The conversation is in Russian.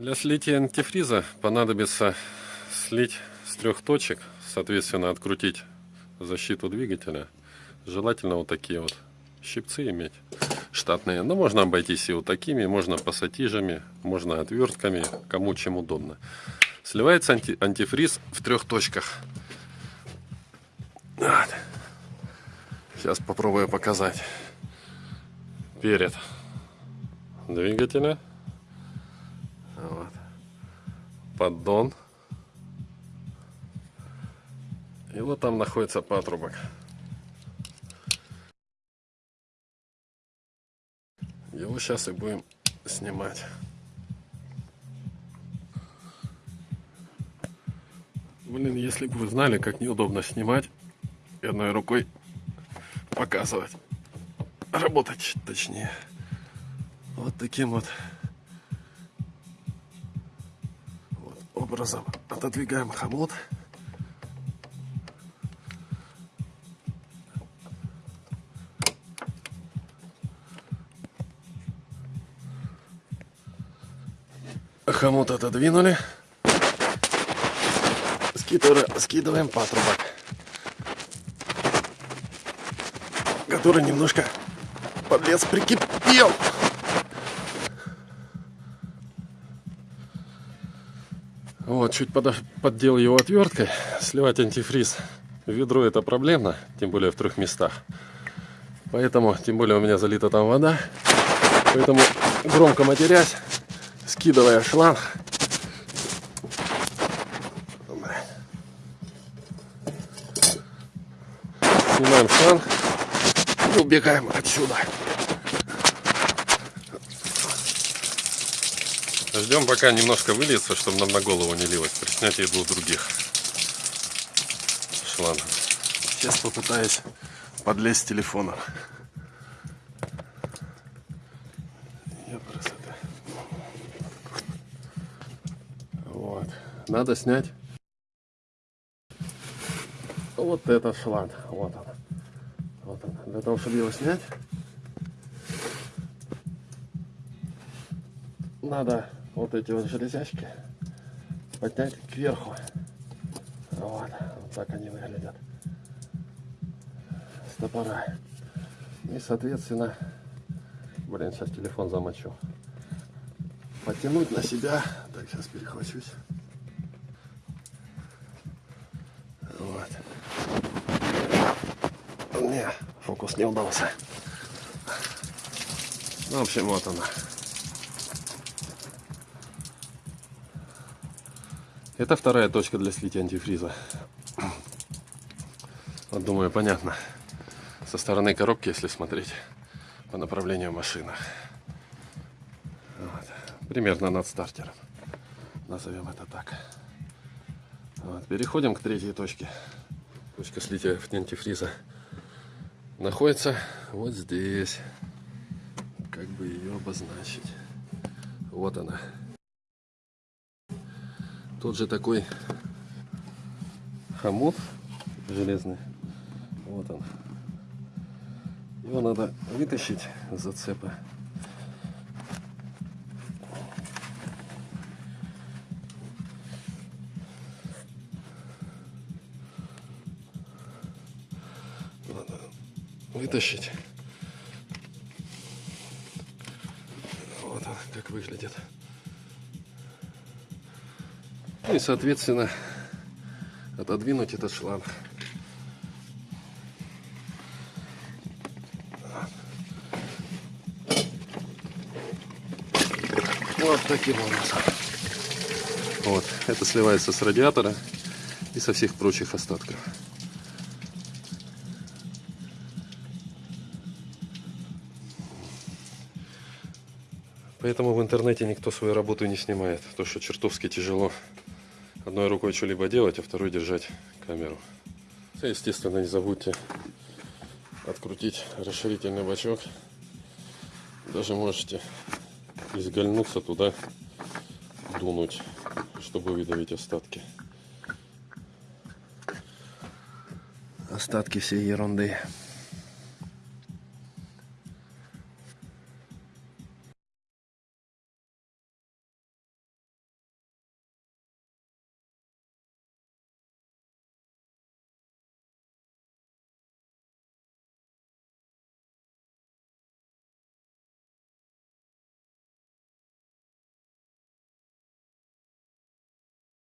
Для слития антифриза понадобится слить с трех точек, соответственно открутить защиту двигателя. Желательно вот такие вот щипцы иметь штатные. Но можно обойтись и вот такими, можно пассатижами, можно отвертками, кому чем удобно. Сливается анти антифриз в трех точках. Вот. Сейчас попробую показать. Перед двигателя. Вот. Поддон. И вот там находится патрубок. Его сейчас и будем снимать. Блин, если бы вы знали, как неудобно снимать и одной рукой показывать. Работать точнее. Вот таким вот, образом отодвигаем хомут. Хомут отодвинули. Скидываем, скидываем патрубок. Который немножко подлец прикипел. Вот, чуть под, поддел его отверткой. Сливать антифриз в ведро это проблемно, тем более в трех местах. Поэтому, тем более у меня залита там вода. Поэтому, громко матерясь, скидывая шланг, снимаем шланг и убегаем отсюда. Ждем, пока немножко выльется, чтобы нам на голову не лилось при снятии двух других шлангов. Сейчас попытаюсь подлезть с телефона. Вот. Надо снять вот этот шланг. Вот он. Вот он. Для того, чтобы его снять, надо вот эти вот железячки поднять кверху. Вот, вот так они выглядят. Стопора. И, соответственно, блин, сейчас телефон замочу. Потянуть на себя. Так, сейчас перехвачусь. Вот. Не, фокус не удался. Ну, в общем, вот она. Это вторая точка для слития антифриза. Вот, думаю, понятно. Со стороны коробки, если смотреть по направлению машины. Вот. Примерно над стартером. Назовем это так. Вот. Переходим к третьей точке. Точка слития антифриза находится вот здесь. Как бы ее обозначить. Вот она. Тот же такой хомут железный. Вот он. Его надо вытащить с зацепа. Надо вытащить. Вот он как выглядит. Ну и, соответственно, отодвинуть этот шланг. Вот таким образом. Вот, это сливается с радиатора и со всех прочих остатков. Поэтому в интернете никто свою работу не снимает, то что чертовски тяжело одной рукой что-либо делать, а второй держать камеру. Естественно, не забудьте открутить расширительный бачок. Даже можете изгольнуться туда, дунуть, чтобы выдавить остатки. Остатки всей ерунды.